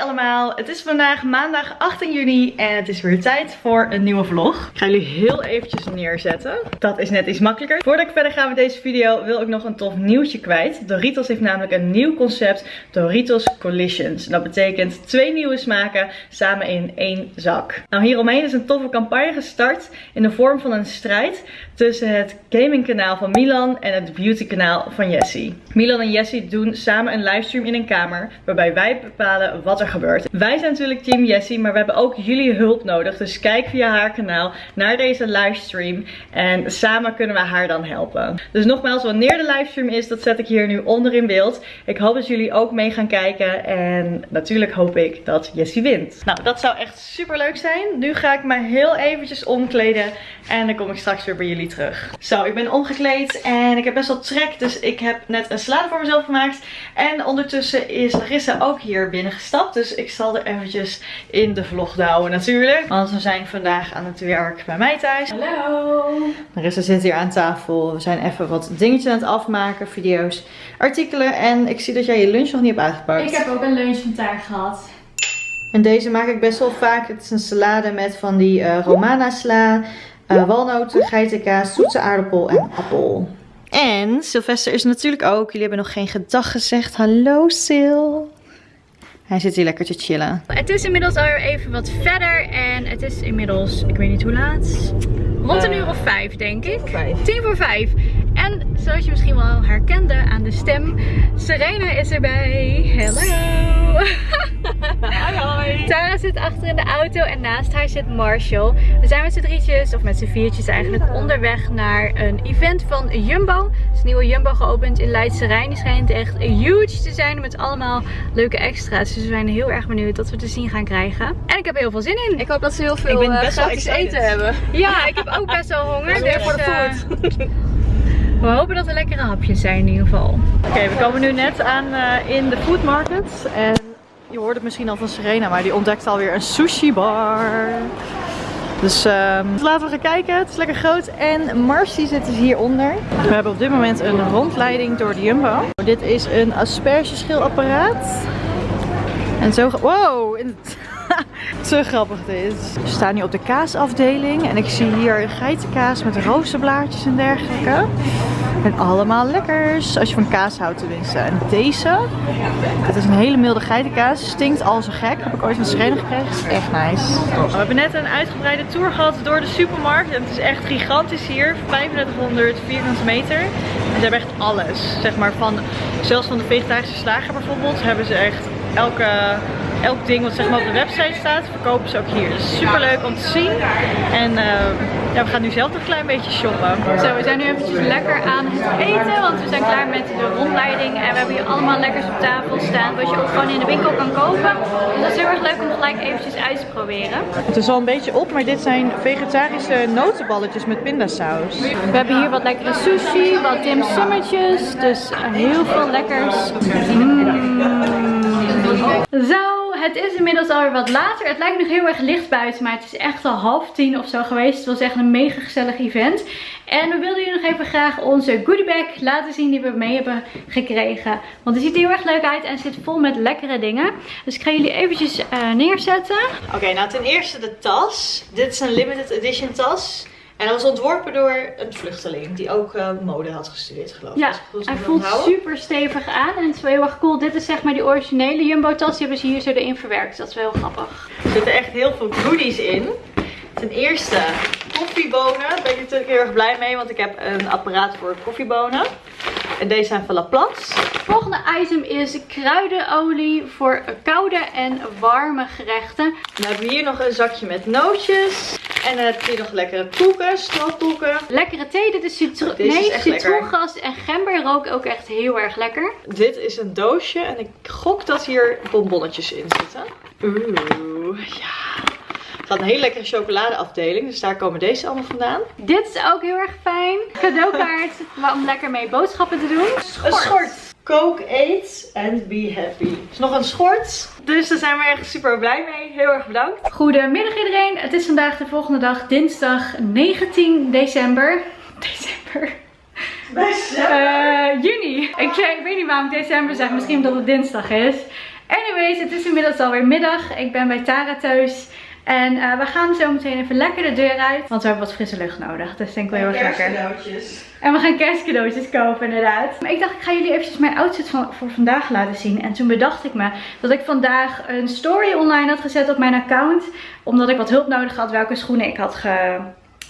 Allemaal, het is vandaag maandag 18 juni en het is weer tijd voor een nieuwe vlog. Ik ga jullie heel eventjes neerzetten. Dat is net iets makkelijker. Voordat ik verder ga met deze video wil ik nog een tof nieuwtje kwijt. Doritos heeft namelijk een nieuw concept, Doritos Collisions. Dat betekent twee nieuwe smaken samen in één zak. Nou hieromheen is een toffe campagne gestart in de vorm van een strijd tussen het gamingkanaal van Milan en het beautykanaal van Jessie. Milan en Jessie doen samen een livestream in een kamer waarbij wij bepalen wat er gebeurt. Wij zijn natuurlijk team Jessie, maar we hebben ook jullie hulp nodig. Dus kijk via haar kanaal naar deze livestream en samen kunnen we haar dan helpen. Dus nogmaals, wanneer de livestream is, dat zet ik hier nu onder in beeld. Ik hoop dat jullie ook mee gaan kijken en natuurlijk hoop ik dat Jessie wint. Nou, dat zou echt super leuk zijn. Nu ga ik me heel eventjes omkleden en dan kom ik straks weer bij jullie terug. Zo, ik ben omgekleed en ik heb best wel trek, dus ik heb net een salade voor mezelf gemaakt. En ondertussen is Larissa ook hier binnengestapt. Dus ik zal er eventjes in de vlog houden natuurlijk. Want we zijn vandaag aan het werk bij mij thuis. Hallo! Larissa zit hier aan tafel. We zijn even wat dingetjes aan het afmaken. Video's, artikelen. En ik zie dat jij je lunch nog niet hebt uitgepakt. Ik heb ook een lunch van taart gehad. En deze maak ik best wel vaak. Het is een salade met van die uh, romana sla, uh, walnoten, geitenkaas, zoete aardappel en appel. En Sylvester is natuurlijk ook. Jullie hebben nog geen gedag gezegd. Hallo Sil. Hij zit hier lekker te chillen. Het is inmiddels alweer even wat verder. En het is inmiddels, ik weet niet hoe laat. Rond een uur of vijf denk ik. Tien voor vijf. En zoals je misschien wel herkende aan de stem, Serena is erbij. Hallo! Hoi! Tara zit achter in de auto en naast haar zit Marshall. We zijn met z'n drietjes, of met z'n viertjes eigenlijk, onderweg naar een event van Jumbo. Er is een nieuwe Jumbo geopend in Leidse Rijn. Die schijnt echt huge te zijn met allemaal leuke extra's. Dus we zijn heel erg benieuwd wat we te zien gaan krijgen. En ik heb er heel veel zin in. Ik hoop dat ze heel veel Ik ben uh, best wel gratis excited. eten hebben. Ja, ik heb ook best wel honger. Dus, voor de eh, food. we hopen dat er lekkere hapjes zijn in ieder geval. Oké, we komen nu net aan eh, in de food market. En je hoort het misschien al van Serena, maar die ontdekt alweer een sushi bar. Dus ehm, laten we gaan kijken. Het is lekker groot. En Marcy zit dus hieronder. We hebben op dit moment een rondleiding door de Jumbo. Dit is een aspergeschilapparaat. En zo... Wow! in het- Zo grappig dit. We staan nu op de kaasafdeling. En ik zie hier geitenkaas met rozenblaadjes en dergelijke. En allemaal lekkers. Als je van kaas houdt tenminste. En deze. Het is een hele milde geitenkaas. Stinkt al zo gek. Heb ik ooit van Serena gekregen. Echt nice. We hebben net een uitgebreide tour gehad door de supermarkt. En het is echt gigantisch hier. 3500 vierkante meter. En ze hebben echt alles. Zeg maar van, zelfs van de vegetarische slager bijvoorbeeld. Hebben ze echt elke, elk ding wat zeg maar op de website staat. Verkopen ze ook hier. Dus super leuk om te zien. En eh, ja, we gaan nu zelf een klein beetje shoppen. Zo, we zijn nu eventjes lekker aan het eten, want we zijn klaar met de rondleiding. En we hebben hier allemaal lekkers op tafel staan, wat je ook gewoon in de winkel kan kopen. Dus dat is heel erg leuk om gelijk eventjes uit te proberen. Het is al een beetje op, maar dit zijn vegetarische notenballetjes met pindasaus. We hebben hier wat lekkere sushi, wat dimsummetjes, dus heel veel lekkers. Mm. Het is inmiddels alweer wat later. Het lijkt nog heel erg licht buiten, maar het is echt al half tien of zo geweest. Het was echt een mega gezellig event. En we wilden jullie nog even graag onze goodiebag laten zien die we mee hebben gekregen. Want het ziet er heel erg leuk uit en zit vol met lekkere dingen. Dus ik ga jullie eventjes eh, neerzetten. Oké, nou ten eerste de tas. Dit is een limited edition tas. En dat was ontworpen door een vluchteling die ook eh, mode had gestudeerd geloof ik. Ja, hij voelt super stevig aan en het is wel heel erg cool. Dit is zeg maar die originele Jumbo tas. Die hebben ze hier zo erin verwerkt. Dat is wel heel grappig. Er zitten echt heel veel goodies in. Ten eerste koffiebonen. Daar ben ik natuurlijk heel erg blij mee, want ik heb een apparaat voor koffiebonen. En deze zijn van Laplace. Het volgende item is kruidenolie voor koude en warme gerechten. Dan hebben we hier nog een zakje met nootjes. En dan heb je nog lekkere koeken, stroopkoeken. Lekkere thee. Dit is, citro nee, citroengas en gember rook ook echt heel erg lekker. Dit is een doosje en ik gok dat hier bonbonnetjes in zitten. Oeh, ja. Gaat een hele lekkere chocoladeafdeling, dus daar komen deze allemaal vandaan. Dit is ook heel erg fijn. Cadeaukaart om lekker mee boodschappen te doen. Een schort. Coke, eat and be happy. is nog een schort. Dus daar zijn we echt super blij mee. Heel erg bedankt. Goedemiddag iedereen. Het is vandaag de volgende dag, dinsdag 19 december. December. Eh, juni. Ik, ik weet niet waarom ik december zeg. Misschien omdat het dinsdag is. Anyways, het is inmiddels alweer middag. Ik ben bij Tara thuis. En uh, we gaan zo meteen even lekker de deur uit. Want we hebben wat frisse lucht nodig. Dus denk ik wel heel erg lekker. En we gaan kerstcadeautjes kopen inderdaad. Maar ik dacht ik ga jullie eventjes mijn outfit van, voor vandaag laten zien. En toen bedacht ik me dat ik vandaag een story online had gezet op mijn account. Omdat ik wat hulp nodig had welke schoenen ik had ge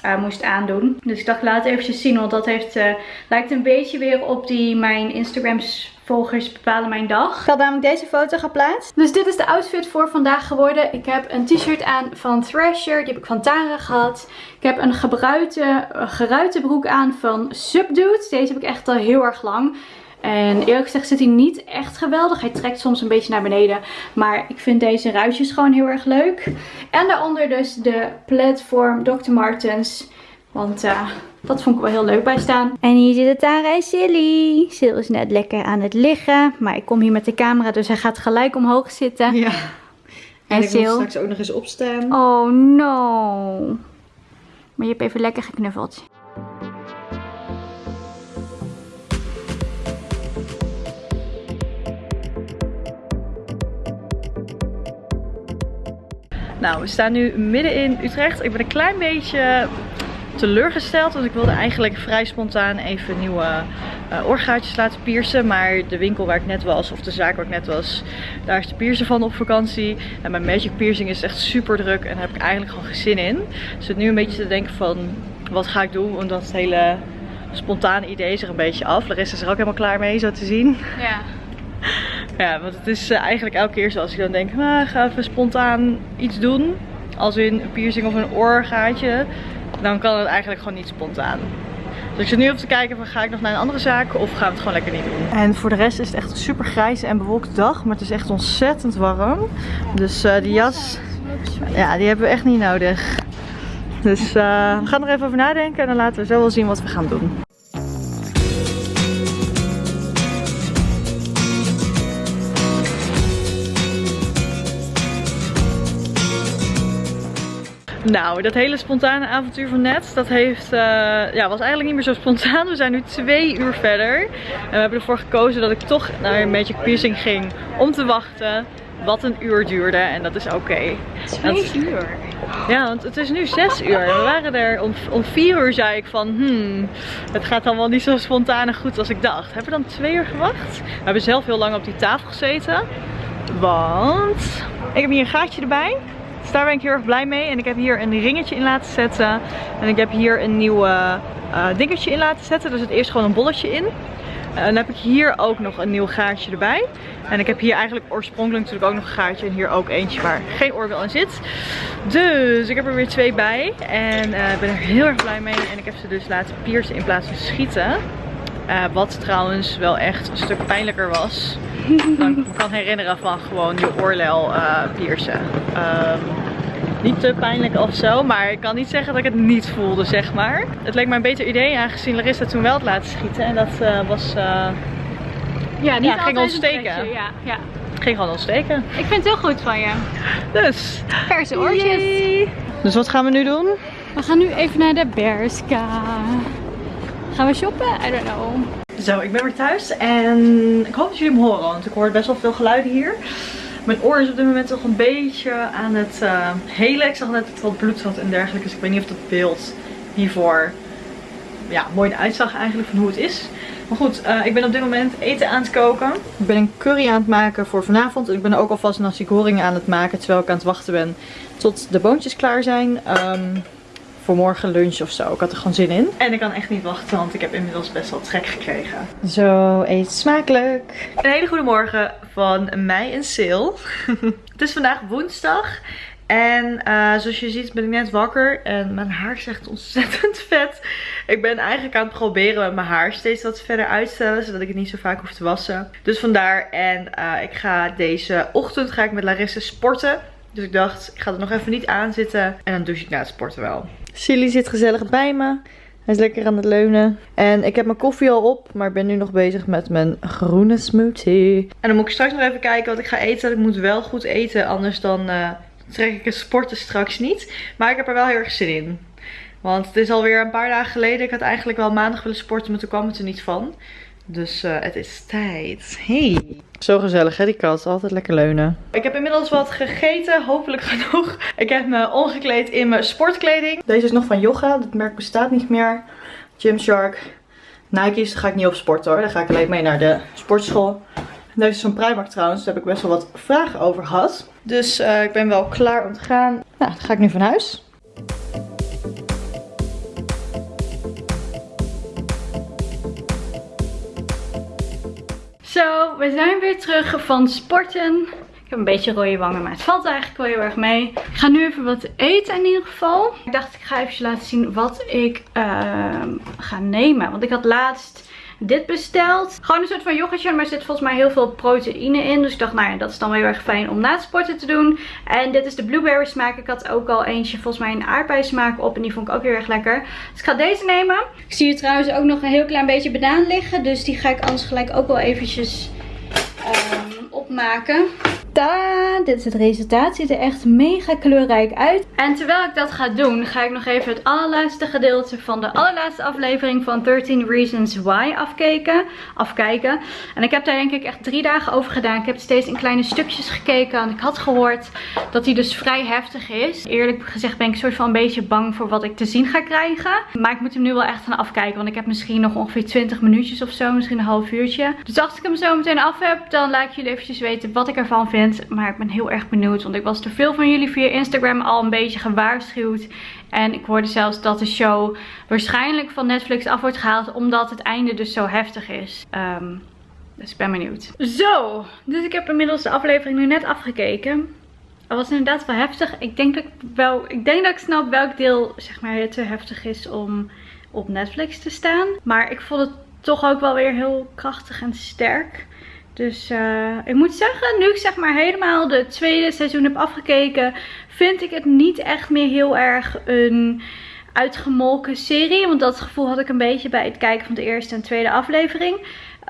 uh, moest aandoen. Dus ik dacht laat het eventjes zien, want dat heeft, uh, lijkt een beetje weer op die mijn Instagrams volgers bepalen mijn dag. Ik had namelijk deze foto geplaatst. Dus dit is de outfit voor vandaag geworden. Ik heb een t-shirt aan van Thrasher. Die heb ik van Tara gehad. Ik heb een gebruikte, geruite broek aan van Subdude. Deze heb ik echt al heel erg lang. En eerlijk gezegd zit hij niet echt geweldig. Hij trekt soms een beetje naar beneden. Maar ik vind deze ruitjes gewoon heel erg leuk. En daaronder dus de platform Dr. Martens. Want uh, dat vond ik wel heel leuk bij staan. En hier zit het Tara en Silly. Sil is net lekker aan het liggen. Maar ik kom hier met de camera, dus hij gaat gelijk omhoog zitten. Ja. En, en ik wil straks ook nog eens opstaan. Oh no. Maar je hebt even lekker geknuffeld. Nou, we staan nu midden in Utrecht. Ik ben een klein beetje teleurgesteld. Want ik wilde eigenlijk vrij spontaan even nieuwe uh, oorgaatjes laten piercen. Maar de winkel waar ik net was, of de zaak waar ik net was, daar is de piercer van op vakantie. En mijn magic piercing is echt super druk en daar heb ik eigenlijk gewoon geen zin in. Dus zit nu een beetje te denken van, wat ga ik doen? Omdat het hele spontane idee is er een beetje af. Larissa is er ook helemaal klaar mee, zo te zien. Ja. Ja, want het is uh, eigenlijk elke keer zoals ik dan denk, ah, ga even spontaan iets doen. Als in een piercing of een oorgaatje. Dan kan het eigenlijk gewoon niet spontaan. Dus ik zit nu op te kijken van ga ik nog naar een andere zaak of gaan we het gewoon lekker niet doen. En voor de rest is het echt een super grijze en bewolkte dag. Maar het is echt ontzettend warm. Dus uh, die jas, ja die hebben we echt niet nodig. Dus uh, we gaan er even over nadenken en dan laten we zo wel zien wat we gaan doen. Nou, dat hele spontane avontuur van net, dat heeft, uh, ja, was eigenlijk niet meer zo spontaan. We zijn nu twee uur verder. En we hebben ervoor gekozen dat ik toch naar een Magic Piercing ging om te wachten. Wat een uur duurde en dat is oké. Okay. Twee uur? Ja, want het is nu zes uur. We waren er om, om vier uur zei ik van, hmm, het gaat dan wel niet zo spontaan en goed als ik dacht. Hebben we dan twee uur gewacht? We hebben zelf heel lang op die tafel gezeten. Want ik heb hier een gaatje erbij. Dus daar ben ik heel erg blij mee. En ik heb hier een ringetje in laten zetten. En ik heb hier een nieuw uh, dingetje in laten zetten. Dus het eerst gewoon een bolletje in. En dan heb ik hier ook nog een nieuw gaatje erbij. En ik heb hier eigenlijk oorspronkelijk natuurlijk ook nog een gaatje. En hier ook eentje waar geen oorbel in zit. Dus ik heb er weer twee bij. En uh, ik ben er heel erg blij mee. En ik heb ze dus laten piercen in plaats van schieten. Uh, wat trouwens wel echt een stuk pijnlijker was. Dan ik me kan herinneren van gewoon je oorlel uh, piercen. Um, niet te pijnlijk of zo, maar ik kan niet zeggen dat ik het niet voelde, zeg maar. Het leek mij een beter idee, aangezien Larissa toen wel het laten schieten. En dat uh, was... Uh, ja, niet ja, ging ontsteken. Ja, ja. Ging gewoon ontsteken. Ik vind het heel goed van je. Dus. Verse oortjes. Yay. Dus wat gaan we nu doen? We gaan nu even naar de Berska. Gaan we shoppen? I don't know. Zo, ik ben weer thuis en ik hoop dat jullie me horen, want ik hoor best wel veel geluiden hier. Mijn oor is op dit moment toch een beetje aan het uh, helen. Ik zag net dat het wat bloed had en dergelijke, dus ik weet niet of dat beeld hiervoor ja, mooi uitzag eigenlijk van hoe het is. Maar goed, uh, ik ben op dit moment eten aan het koken. Ik ben een curry aan het maken voor vanavond. Ik ben ook alvast nasi goreng aan het maken terwijl ik aan het wachten ben tot de boontjes klaar zijn. Um, voor morgen lunch of zo. Ik had er gewoon zin in. En ik kan echt niet wachten, want ik heb inmiddels best wel trek gekregen. Zo, eet smakelijk. Een hele goede morgen van mij en Sil. het is vandaag woensdag. En uh, zoals je ziet ben ik net wakker en mijn haar is echt ontzettend vet. Ik ben eigenlijk aan het proberen met mijn haar steeds wat verder uitstellen, zodat ik het niet zo vaak hoef te wassen. Dus vandaar en uh, ik ga deze ochtend ga ik met Larissa sporten. Dus ik dacht, ik ga er nog even niet aan zitten en dan douche ik na het sporten wel. Silly zit gezellig bij me. Hij is lekker aan het leunen. En ik heb mijn koffie al op, maar ik ben nu nog bezig met mijn groene smoothie. En dan moet ik straks nog even kijken wat ik ga eten. Ik moet wel goed eten, anders dan uh, trek ik het sporten straks niet. Maar ik heb er wel heel erg zin in. Want het is alweer een paar dagen geleden. Ik had eigenlijk wel maandag willen sporten, maar toen kwam het er niet van. Dus uh, het is tijd. Hey. Zo gezellig hè, die kat. Altijd lekker leunen. Ik heb inmiddels wat gegeten. Hopelijk genoeg. Ik heb me ongekleed in mijn sportkleding. Deze is nog van Yoga. Het merk bestaat niet meer. Gymshark. Nike's. Daar ga ik niet op sporten hoor. Daar ga ik alleen mee naar de sportschool. Deze is van Primark trouwens. Daar heb ik best wel wat vragen over gehad. Dus uh, ik ben wel klaar om te gaan. Nou, dan ga ik nu van huis. Zo, we zijn weer terug van sporten. Ik heb een beetje rode wangen, maar het valt eigenlijk wel heel erg mee. Ik ga nu even wat eten in ieder geval. Ik dacht ik ga even laten zien wat ik uh, ga nemen. Want ik had laatst dit besteld. Gewoon een soort van yoghurtje, maar er zit volgens mij heel veel proteïne in. Dus ik dacht, nou ja, dat is dan wel heel erg fijn om na het sporten te doen. En dit is de blueberry smaak. Ik had ook al eentje, volgens mij een aardbei smaak op. En die vond ik ook heel erg lekker. Dus ik ga deze nemen. Ik zie hier trouwens ook nog een heel klein beetje banaan liggen. Dus die ga ik anders gelijk ook wel eventjes um, opmaken. Ta, dit is het resultaat. Ziet er echt mega kleurrijk uit. En terwijl ik dat ga doen, ga ik nog even het allerlaatste gedeelte van de allerlaatste aflevering van 13 Reasons Why afkijken. afkijken. En ik heb daar denk ik echt drie dagen over gedaan. Ik heb steeds in kleine stukjes gekeken. En ik had gehoord dat hij dus vrij heftig is. Eerlijk gezegd ben ik soort van een beetje bang voor wat ik te zien ga krijgen. Maar ik moet hem nu wel echt gaan afkijken. Want ik heb misschien nog ongeveer 20 minuutjes of zo. Misschien een half uurtje. Dus als ik hem zo meteen af heb, dan laat ik jullie eventjes weten wat ik ervan vind. Maar ik ben heel erg benieuwd. Want ik was door veel van jullie via Instagram al een beetje gewaarschuwd. En ik hoorde zelfs dat de show waarschijnlijk van Netflix af wordt gehaald. Omdat het einde dus zo heftig is. Um, dus ik ben benieuwd. Zo, dus ik heb inmiddels de aflevering nu net afgekeken. Het was inderdaad wel heftig. Ik denk dat ik wel. Ik denk dat ik snap welk deel zeg maar te heftig is om op Netflix te staan. Maar ik vond het toch ook wel weer heel krachtig en sterk. Dus uh, ik moet zeggen, nu ik zeg maar helemaal de tweede seizoen heb afgekeken, vind ik het niet echt meer heel erg een uitgemolken serie. Want dat gevoel had ik een beetje bij het kijken van de eerste en tweede aflevering. Uh,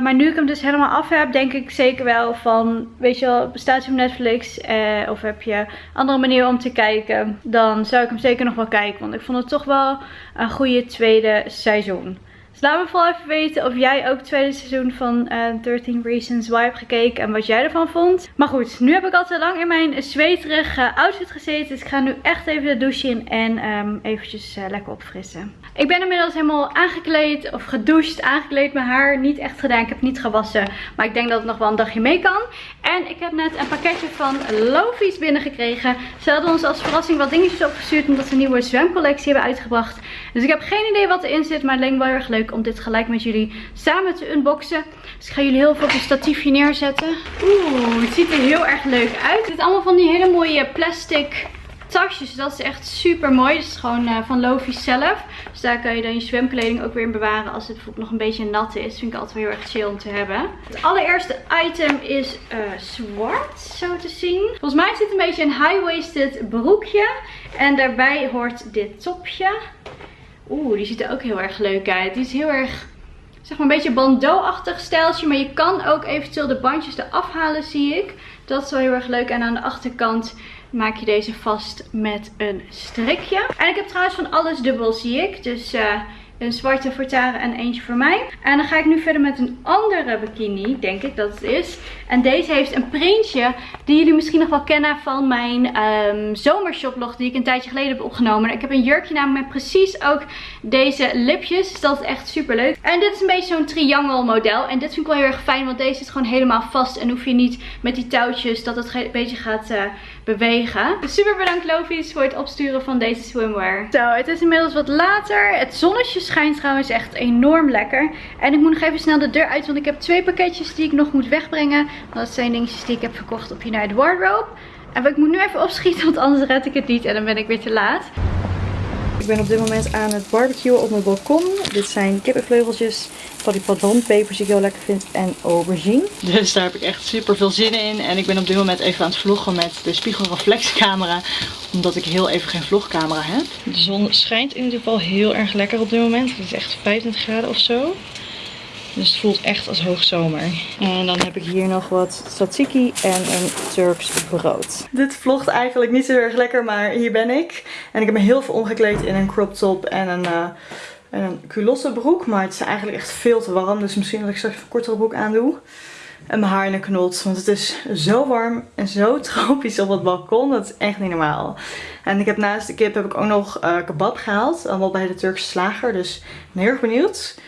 maar nu ik hem dus helemaal af heb, denk ik zeker wel van, weet je wel, bestaat hij op Netflix eh, of heb je andere manieren om te kijken, dan zou ik hem zeker nog wel kijken. Want ik vond het toch wel een goede tweede seizoen. Dus laat me vooral even weten of jij ook het tweede seizoen van uh, eh, 13 Reasons Why hebt gekeken en wat jij ervan vond. Maar goed, nu heb ik al te lang in mijn zweterige outfit gezeten. Dus ik ga nu echt even de douche in en um, eventjes uh, lekker opfrissen. Ik ben inmiddels helemaal aangekleed of gedoucht, aangekleed. Mijn haar niet echt gedaan, ik heb niet gewassen. Maar ik denk dat het nog wel een dagje mee kan. En ik heb net een pakketje van Lofies binnengekregen. Ze hadden ons als verrassing wat dingetjes opgestuurd omdat ze een nieuwe zwemcollectie hebben uitgebracht. Dus ik heb geen idee wat erin zit, maar het leek wel heel erg leuk om dit gelijk met jullie samen te unboxen. Dus ik ga jullie heel veel op een statiefje neerzetten. Oeh, het ziet er heel erg leuk uit. Het is allemaal van die hele mooie plastic tasjes. Dat is echt super mooi. Dat is gewoon uh, van Lofi zelf. Dus daar kan je dan je zwemkleding ook weer in bewaren als het bijvoorbeeld nog een beetje nat is. Vind ik altijd heel erg chill om te hebben. Het allereerste item is uh, zwart, zo te zien. Volgens mij zit een beetje een high-waisted broekje. En daarbij hoort dit topje. Oeh, die ziet er ook heel erg leuk uit. Die is heel erg, zeg maar een beetje bandeau-achtig stijltje. Maar je kan ook eventueel de bandjes eraf halen, zie ik. Dat is wel heel erg leuk. En aan de achterkant maak je deze vast met een strikje. En ik heb trouwens van alles dubbel, zie ik. Dus... Uh, een zwarte voor Tara en eentje voor mij. En dan ga ik nu verder met een andere bikini, denk ik dat het is. En deze heeft een printje die jullie misschien nog wel kennen van mijn um, zomershoplog die ik een tijdje geleden heb opgenomen. Ik heb een jurkje namelijk met precies ook deze lipjes. Dus dat is echt super leuk. En dit is een beetje zo'n triangle model. En dit vind ik wel heel erg fijn, want deze zit gewoon helemaal vast. En hoef je niet met die touwtjes dat het een beetje gaat uh, bewegen. Dus super bedankt Lovies voor het opsturen van deze swimwear. Zo, het is inmiddels wat later. Het zonnetje schijnt trouwens echt enorm lekker. En ik moet nog even snel de deur uit, want ik heb twee pakketjes die ik nog moet wegbrengen. Dat zijn dingetjes die ik heb verkocht op United Wardrobe. En ik moet nu even opschieten, want anders red ik het niet en dan ben ik weer te laat. Ik ben op dit moment aan het barbecuen op mijn balkon. Dit zijn kippenvleugeltjes, van die pepers die ik heel lekker vind en aubergine. Dus daar heb ik echt super veel zin in. En ik ben op dit moment even aan het vloggen met de spiegelreflexcamera. Omdat ik heel even geen vlogcamera heb. De zon schijnt in ieder geval heel erg lekker op dit moment. Het is echt 25 graden of zo. Dus het voelt echt als hoogzomer. En dan heb ik hier nog wat tzatziki en een Turks brood. Dit vlogt eigenlijk niet zo erg lekker, maar hier ben ik. En ik heb me heel veel omgekleed in een crop top en een... Uh, En een culotte broek, maar het is eigenlijk echt veel te warm. Dus misschien dat ik straks een kortere broek aandoe. En mijn haar in een knot, want het is zo warm en zo tropisch op het balkon. Dat is echt niet normaal. En ik heb naast de kip heb ik ook nog uh, kebab gehaald. Allemaal bij de Turkse slager, dus ik ben heel erg benieuwd.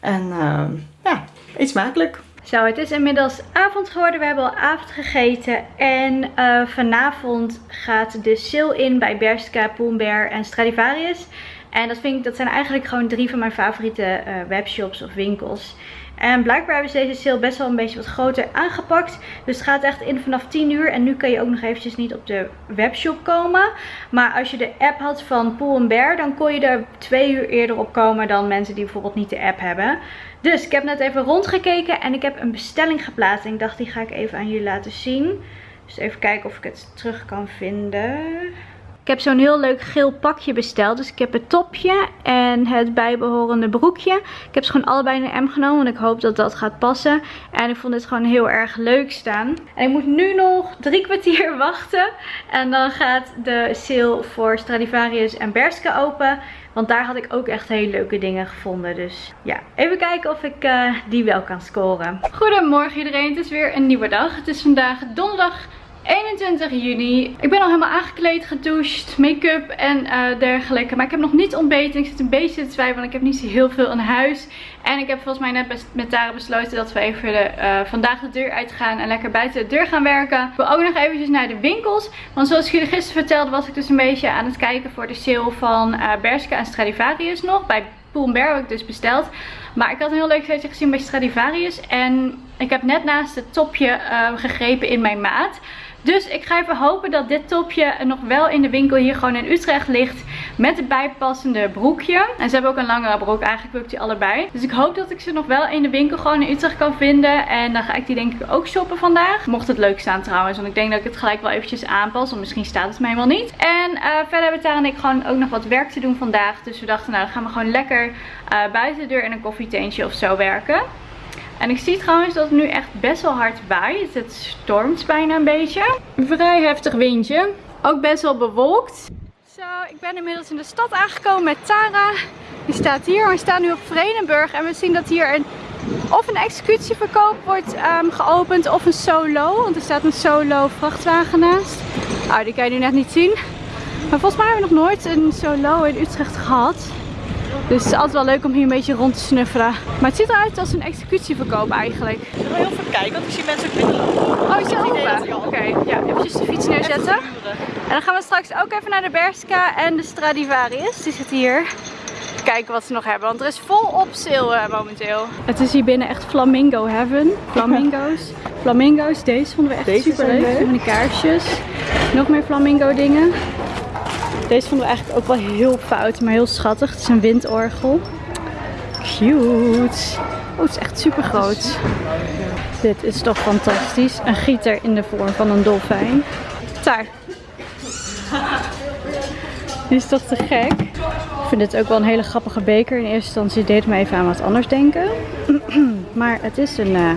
En uh, ja, iets smakelijk. Zo, het is inmiddels avond geworden. We hebben al avond gegeten. En uh, vanavond gaat de sale in bij Bershka, Poombear en Stradivarius. En dat, vind ik, dat zijn eigenlijk gewoon drie van mijn favoriete uh, webshops of winkels. En blijkbaar hebben ze deze sale best wel een beetje wat groter aangepakt. Dus het gaat echt in vanaf 10 uur. En nu kan je ook nog eventjes niet op de webshop komen. Maar als je de app had van Pool Bear, dan kon je er twee uur eerder op komen dan mensen die bijvoorbeeld niet de app hebben. Dus ik heb net even rondgekeken en ik heb een bestelling geplaatst. En ik dacht die ga ik even aan jullie laten zien. Dus even kijken of ik het terug kan vinden. Ik heb zo'n heel leuk geel pakje besteld. Dus ik heb het topje en het bijbehorende broekje. Ik heb ze gewoon allebei in een M genomen. Want ik hoop dat dat gaat passen. En ik vond dit gewoon heel erg leuk staan. En ik moet nu nog drie kwartier wachten. En dan gaat de sale voor Stradivarius en Berska open. Want daar had ik ook echt hele leuke dingen gevonden. Dus ja, even kijken of ik uh, die wel kan scoren. Goedemorgen iedereen. Het is weer een nieuwe dag. Het is vandaag donderdag 21 juni. Ik ben al helemaal aangekleed, gedoucht, make-up en uh, dergelijke. Maar ik heb nog niet ontbeten. Ik zit een beetje te twijfelen, want ik heb niet heel veel in huis. En ik heb volgens mij net met Tara besloten dat we even de, uh, vandaag de deur uitgaan en lekker buiten de deur gaan werken. Ik wil ook nog eventjes naar de winkels. Want zoals ik jullie gisteren vertelde was ik dus een beetje aan het kijken voor de sale van uh, Bershka en Stradivarius nog. Bij Bear heb ik dus besteld. Maar ik had een heel leuk setje gezien bij Stradivarius. En ik heb net naast het topje gegrepen in mijn maat. Dus ik ga even hopen dat dit topje nog wel in de winkel hier gewoon in Utrecht ligt. Met het bijpassende broekje. En ze hebben ook een langere broek. Eigenlijk wil ik die allebei. Dus ik hoop dat ik ze nog wel in de winkel gewoon in Utrecht kan vinden. En dan ga ik die denk ik ook shoppen vandaag. Mocht het leuk staan trouwens. Want ik denk dat ik het gelijk wel eventjes aanpas. Want misschien staat het me helemaal niet. En uh, verder hebben Tara en ik gewoon ook nog wat werk te doen vandaag. Dus we dachten nou dan gaan we gewoon lekker uh, buiten de deur in een koffietentje of zo werken. En ik zie trouwens dat het nu echt best wel hard waait. Het stormt bijna een beetje. Vrij heftig windje. Ook best wel bewolkt. Zo, ik ben inmiddels in de stad aangekomen met Tara. Die staat hier. We staan nu op Vredenburg. En we zien dat hier een, of een executieverkoop wordt um, geopend of een solo. Want er staat een solo vrachtwagen naast. Nou, die kan je nu net niet zien. Maar volgens mij hebben we nog nooit een solo in Utrecht gehad. Dus het is altijd wel leuk om hier een beetje rond te snuffelen. Maar het ziet eruit als een executieverkoop eigenlijk. Ik wil heel even kijken, want ik zie mensen ook binnenlopen. Oh, is het open? Oké, okay. ja, eventjes de fiets neerzetten. En dan gaan we straks ook even naar de Berska en de Stradivarius. Die zit hier. Kijken wat ze nog hebben, want er is volop sale uh, momenteel. Het is hier binnen echt flamingo heaven. Flamingo's. Flamingo's, deze vonden we echt deze super leuk. Van die kaarsjes. Nog meer flamingo dingen. Deze vonden we eigenlijk ook wel heel fout, maar heel schattig. Het is een windorgel. Cute. Oh, het is echt super groot. Dit is toch fantastisch. Een gieter in de vorm van een dolfijn. Daar. Die is toch te gek. Ik vind dit ook wel een hele grappige beker. In eerste instantie deed me even aan wat anders denken. maar het is een, uh,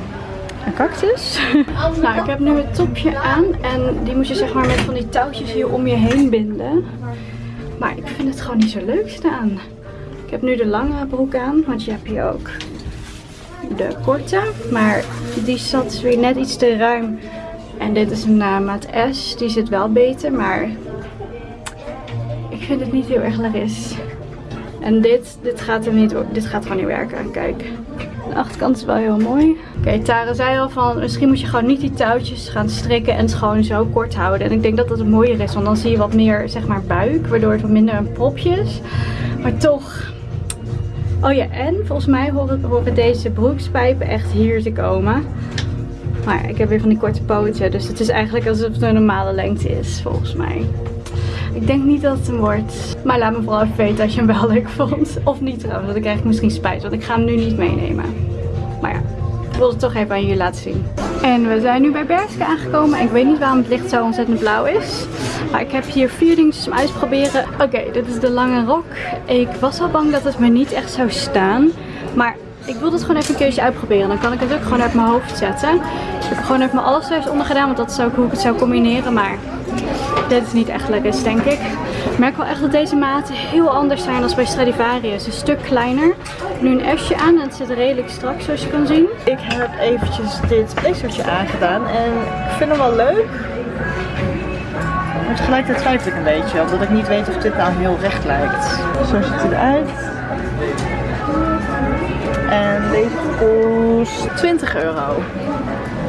een cactus. nou, ik heb nu het topje aan. En die moet je zeg maar met van die touwtjes hier om je heen binden. Maar ik vind het gewoon niet zo leuk staan. Ik heb nu de lange broek aan, want je hebt hier ook de korte. Maar die zat weer net iets te ruim. En dit is een uh, maat S. Die zit wel beter, maar ik vind het niet heel erg laris. En dit, dit gaat er niet, dit gaat gewoon niet werken. Kijk. Achterkant is wel heel mooi. Oké, Tara zei al van misschien moet je gewoon niet die touwtjes gaan strikken en het gewoon zo kort houden. En ik denk dat dat mooier is, want dan zie je wat meer zeg maar buik, waardoor het wat minder een propje is. Maar toch... Oh ja, en volgens mij horen, horen deze broekspijpen echt hier te komen. Maar ik heb weer van die korte poten, dus het is eigenlijk alsof het een normale lengte is, volgens mij. Ik denk niet dat het hem wordt. Maar laat me vooral even weten als je hem wel leuk vond. Of niet trouwens, want ik krijg misschien spijt. Want ik ga hem nu niet meenemen. Ik wilde het toch even aan jullie laten zien. En we zijn nu bij Berske aangekomen. Ik weet niet waarom het licht zo ontzettend blauw is. Maar ik heb hier vier dingetjes om uit te proberen. Oké, dit is de lange rok. Ik was al bang dat het me niet echt zou staan. Maar ik wil het gewoon even een keertje uitproberen. Dan kan ik het ook gewoon uit mijn hoofd zetten. Ik heb gewoon even mijn alles thuis onder gedaan. Want dat is ook hoe ik het zou combineren. Maar dit is niet echt lekker, denk ik. Ik merk wel echt dat deze maten heel anders zijn dan bij Stradivarius. Een stuk kleiner. Nu een S'je aan en het zit redelijk strak zoals je kan zien. Ik heb eventjes dit blazertje aangedaan en ik vind hem wel leuk. Maar tegelijkertijd twijfel ik een beetje, omdat ik niet weet of dit nou heel recht lijkt. Zo ziet hij eruit. En deze kost 20 euro.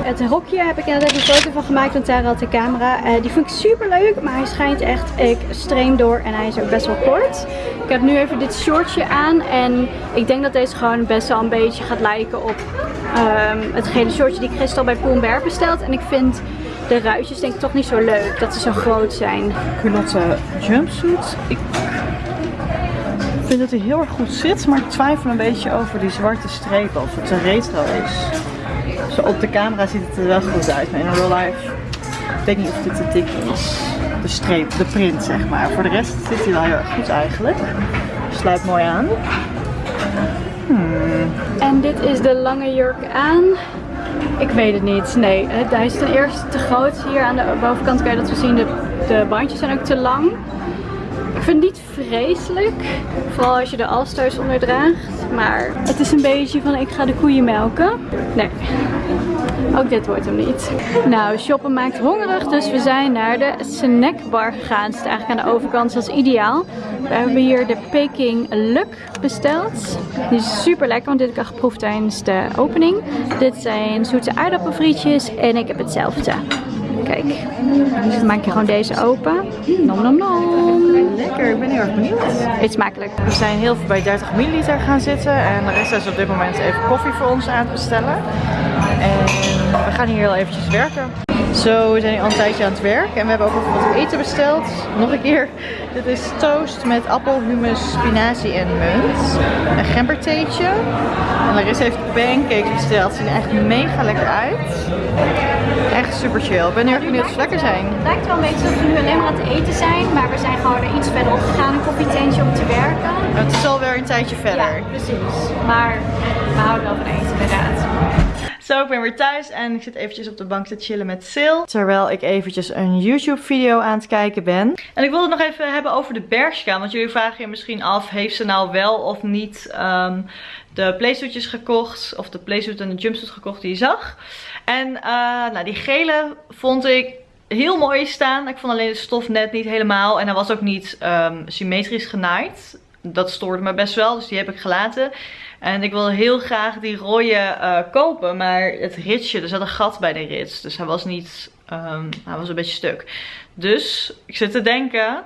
Het rokje heb ik inderdaad een foto van gemaakt, want daar had de camera. Uh, die vind ik super leuk, maar hij schijnt echt extreem door en hij is ook best wel kort. Ik heb nu even dit shortje aan en ik denk dat deze gewoon best wel een beetje gaat lijken op um, het gele shortje die Christel bij Poelberg bestelt. En ik vind de ruitjes denk ik toch niet zo leuk, dat ze zo groot zijn. Culotte jumpsuit. Ik vind dat hij heel erg goed zit, maar ik twijfel een beetje over die zwarte strepen, of het een retro is. Op de camera ziet het er wel goed uit, maar in real life ik weet niet of dit te dik is. De streep, de print zeg maar. Voor de rest zit hij wel heel erg goed eigenlijk. Sluit mooi aan. Hmm. En dit is de lange jurk aan. Ik weet het niet. Nee, hij is ten eerste te groot. Hier aan de bovenkant kan je dat we zien. De, de bandjes zijn ook te lang. Ik vind het niet vreselijk. Vooral als je de alstoos onder draagt. Maar het is een beetje van ik ga de koeien melken. Nee. Ook dit wordt hem niet. Nou, shoppen maakt hongerig, dus we zijn naar de snackbar gegaan. Het is eigenlijk aan de overkant, zoals ideaal. We hebben hier de Peking Luk besteld. Die is super lekker, want dit heb ik al geproefd tijdens de opening. Dit zijn zoete aardappelfrietjes en ik heb hetzelfde. Kijk, dus dan maak je gewoon deze open. Nom nom nom. Lekker, ik ben heel erg benieuwd. Eet smakelijk. We zijn heel veel bij 30 milliliter gaan zitten en de rest is op dit moment even koffie voor ons aan het bestellen. En we gaan hier heel eventjes werken. Zo, we zijn hier al een tijdje aan het werk en we hebben ook even wat eten besteld. Nog een keer, dit is toast met appel, hummus, spinazie en munt. Een gembertheetje. En Larissa heeft pancakes besteld. Ze zien echt mega lekker uit. Echt super chill. Ik ben heel erg benieuwd of ze lekker zijn. Het lijkt wel een beetje alsof we nu alleen maar aan het eten zijn. Maar we zijn gewoon er iets verder op gegaan, een koffietentje om te werken. Het is alweer een tijdje verder. Ja, precies. Maar we houden wel van eten inderdaad. Zo, ik ben weer thuis en ik zit eventjes op de bank te chillen met Sil. Terwijl ik eventjes een YouTube video aan het kijken ben. En ik wilde het nog even hebben over de Bershka. Want jullie vragen je misschien af, heeft ze nou wel of niet um, de playsuitjes gekocht? Of de playsuit en de jumpsuit gekocht die je zag? En uh, nou, die gele vond ik heel mooi staan. Ik vond alleen de stof net niet helemaal. En hij was ook niet um, symmetrisch genaaid. Dat stoorde me best wel, dus die heb ik gelaten. En ik wil heel graag die rode uh, kopen. Maar het ritsje, er zat een gat bij de rits. Dus hij was niet, um, hij was een beetje stuk. Dus ik zit te denken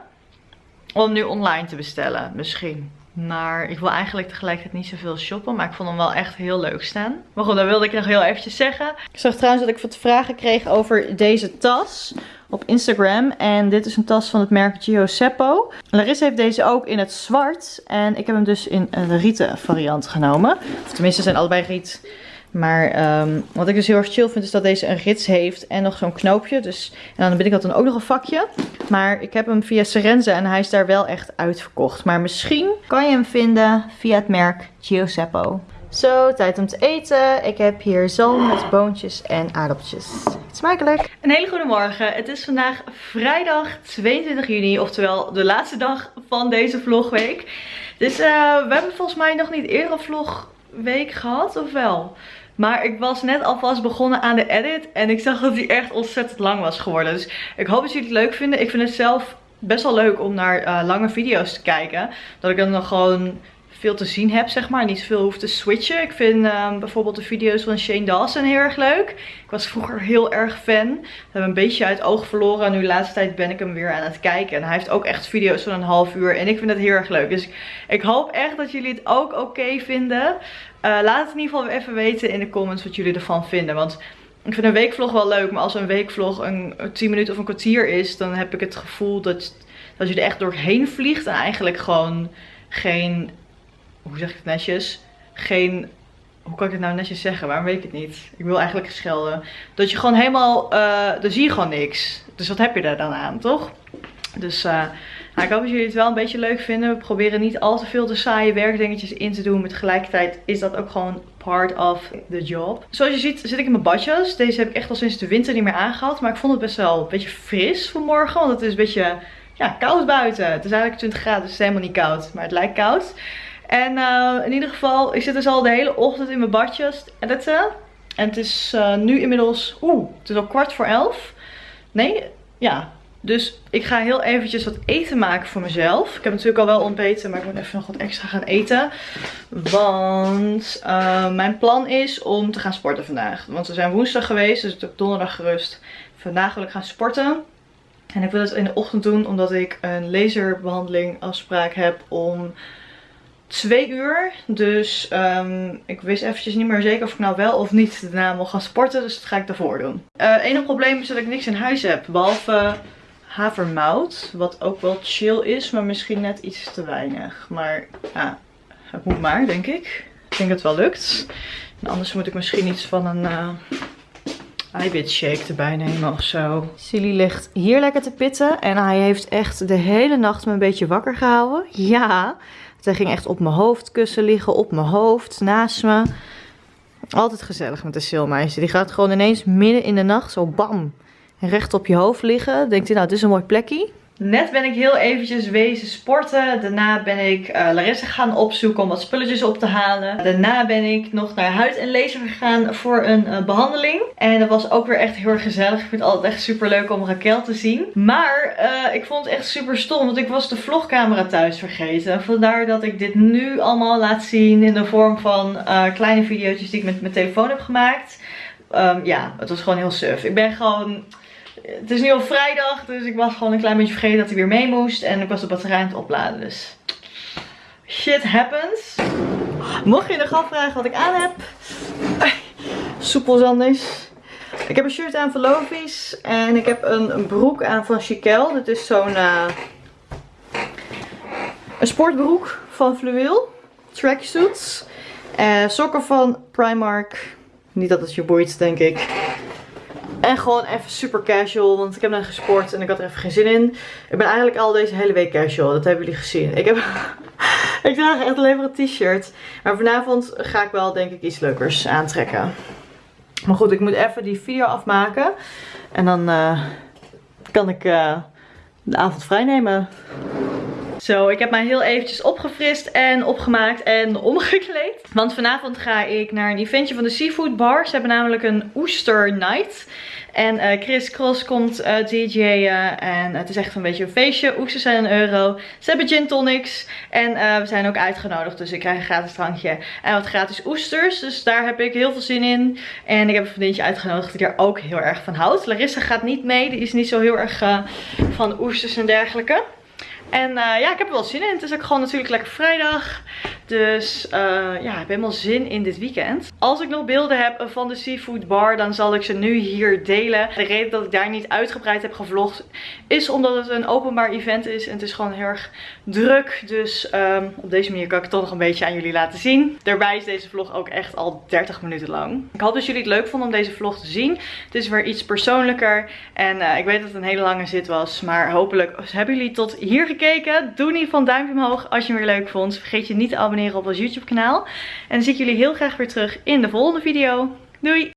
om nu online te bestellen. Misschien. Maar ik wil eigenlijk tegelijkertijd niet zoveel shoppen. Maar ik vond hem wel echt heel leuk staan. Maar goed, dat wilde ik nog heel eventjes zeggen. Ik zag trouwens dat ik wat vragen kreeg over deze tas op Instagram. En dit is een tas van het merk Gio Seppo. Larissa heeft deze ook in het zwart. En ik heb hem dus in een rieten variant genomen. Of tenminste zijn allebei riet. Maar um, wat ik dus heel erg chill vind is dat deze een rits heeft en nog zo'n knoopje. Dus, en dan ben ik dat dan ook nog een vakje. Maar ik heb hem via Serenze en hij is daar wel echt uitverkocht. Maar misschien kan je hem vinden via het merk Giuseppe. Zo, tijd om te eten. Ik heb hier zalm met boontjes en aardappeltjes. Smakelijk! Een hele goede morgen. Het is vandaag vrijdag 22 juni, oftewel de laatste dag van deze vlogweek. Dus uh, we hebben volgens mij nog niet eerder een vlogweek gehad, of wel? Maar ik was net alvast begonnen aan de edit. En ik zag dat die echt ontzettend lang was geworden. Dus ik hoop dat jullie het leuk vinden. Ik vind het zelf best wel leuk om naar uh, lange video's te kijken. Dat ik dan gewoon veel te zien heb, zeg maar. Niet zoveel hoef te switchen. Ik vind um, bijvoorbeeld de video's van Shane Dawson heel erg leuk. Ik was vroeger heel erg fan. We hebben een beetje uit oog verloren. En nu de laatste tijd ben ik hem weer aan het kijken. En hij heeft ook echt video's van een half uur. En ik vind het heel erg leuk. Dus ik hoop echt dat jullie het ook oké vinden. Uh, laat het in ieder geval even weten in de comments wat jullie ervan vinden. Want ik vind een weekvlog wel leuk. Maar als een weekvlog een 10 minuten of een kwartier is. Dan heb ik het gevoel dat, dat je er echt doorheen vliegt. En eigenlijk gewoon geen hoe zeg ik het netjes? Geen, hoe kan ik het nou netjes zeggen? Waarom weet ik het niet? Ik wil eigenlijk schelden. Dat je gewoon helemaal, uh, dan zie je gewoon niks. Dus wat heb je daar dan aan, toch? Dus uh, Nou, ik hoop dat jullie het wel een beetje leuk vinden. We proberen niet al te veel de saaie werkdingetjes in te doen. Maar tegelijkertijd is dat ook gewoon part of the job. Zoals je ziet zit ik in mijn badjas. Deze heb ik echt al sinds de winter niet meer aangehad. Maar ik vond het best wel een beetje fris vanmorgen. Want het is een beetje ja, koud buiten. Het is eigenlijk 20 graden, dus het is helemaal niet koud. Maar het lijkt koud. En uh, in ieder geval, ik zit dus al de hele ochtend in mijn badjas te editen. En het is uh, nu inmiddels, oeh, het is al kwart voor elf. Nee, ja. Dus ik ga heel eventjes wat eten maken voor mezelf. Ik heb natuurlijk al wel ontbeten, maar ik moet even nog wat extra gaan eten. Want uh, mijn plan is om te gaan sporten vandaag. Want we zijn woensdag geweest, dus ik heb donderdag gerust. Vandaag wil ik gaan sporten. En ik wil het in de ochtend doen, omdat ik een laserbehandeling afspraak heb om twee uur. Dus um, ik wist eventjes niet meer zeker of ik nou wel of niet daarna wil gaan sporten. Dus dat ga ik daarvoor doen. Het uh, enige probleem is dat ik niks in huis heb. Behalve havermout. Wat ook wel chill is, maar misschien net iets te weinig. Maar ja, het moet maar, denk ik. Ik denk dat het wel lukt. En anders moet ik misschien iets van een... Uh, eiwitshake erbij nemen of zo. Silly ligt hier lekker te pitten. En hij heeft echt de hele nacht me een beetje wakker gehouden. Ja, hij ging echt op mijn hoofdkussen liggen, op mijn hoofd, naast me. Altijd gezellig met de silmeisje. Die gaat gewoon ineens midden in de nacht zo bam, recht op je hoofd liggen. Denkt hij nou, het is een mooi plekje. Net ben ik heel eventjes wezen sporten. Daarna ben ik uh, Larissa gaan opzoeken om wat spulletjes op te halen. Daarna ben ik nog naar huid en laser gegaan voor een uh, behandeling. En dat was ook weer echt heel erg gezellig. Ik vind het altijd echt super leuk om Raquel te zien. Maar uh, ik vond het echt super stom, want ik was de vlogcamera thuis vergeten. Vandaar dat ik dit nu allemaal laat zien in de vorm van kleine video's die ik met mijn telefoon heb gemaakt. Um, ja, het was gewoon heel suf. Ik ben gewoon het is nu al vrijdag, dus ik was gewoon een klein beetje vergeten dat hij weer mee moest. En ik was de batterij aan het opladen, dus shit happens. Mocht je nog afvragen wat ik aan heb. Soepel Zandis. Ik heb een shirt aan van Lovies. En ik heb een, broek aan van Chiquel. Dit is zo'n uh, een sportbroek van Fluweel. Tracksuits. Uh, sokken van Primark. Niet dat het je boeit, denk ik. En gewoon even super casual, want ik heb net gesport en ik had er even geen zin in. Ik ben eigenlijk al deze hele week casual, dat hebben jullie gezien. Ik, heb ik draag echt alleen maar een t-shirt. Maar vanavond ga ik wel denk ik iets leukers aantrekken. Maar goed, ik moet even die video afmaken. En dan uh, kan ik uh, de avond vrij nemen. Zo, ik heb mij heel eventjes opgefrist en opgemaakt en omgekleed. Want vanavond ga ik naar een eventje van de Seafood Bar. Ze hebben namelijk een Oester Night. En uh, Chris Cross komt uh, DJ'en. En het is echt een beetje een feestje. Oesters zijn een euro. Ze hebben gin tonics. En uh, we zijn ook uitgenodigd. Dus ik krijg een gratis drankje. En wat gratis oesters. Dus daar heb ik heel veel zin in. En ik heb een vriendje uitgenodigd die er ook heel erg van houdt. Larissa gaat niet mee. Die is niet zo heel erg van oesters en dergelijke. En ja, ik heb er wel zin in. Het is ook gewoon natuurlijk lekker vrijdag. Dus uh, ja, ik heb helemaal zin in dit weekend. Als ik nog beelden heb van de seafood bar, dan zal ik ze nu hier delen. De reden dat ik daar niet uitgebreid heb gevlogd, is omdat het een openbaar event is. En het is gewoon heel erg druk. Dus um, op deze manier kan ik het toch nog een beetje aan jullie laten zien. Daarbij is deze vlog ook echt al 30 minuten lang. Ik hoop dat jullie het leuk vonden om deze vlog te zien. Het is weer iets persoonlijker. En uh, ik weet dat het een hele lange zit was. Maar hopelijk hebben jullie tot hier gekeken. Doe geval een duimpje omhoog als je hem weer leuk vond. Vergeet je niet te op ons YouTube kanaal. En dan zie ik jullie heel graag weer terug in de volgende video. Doei!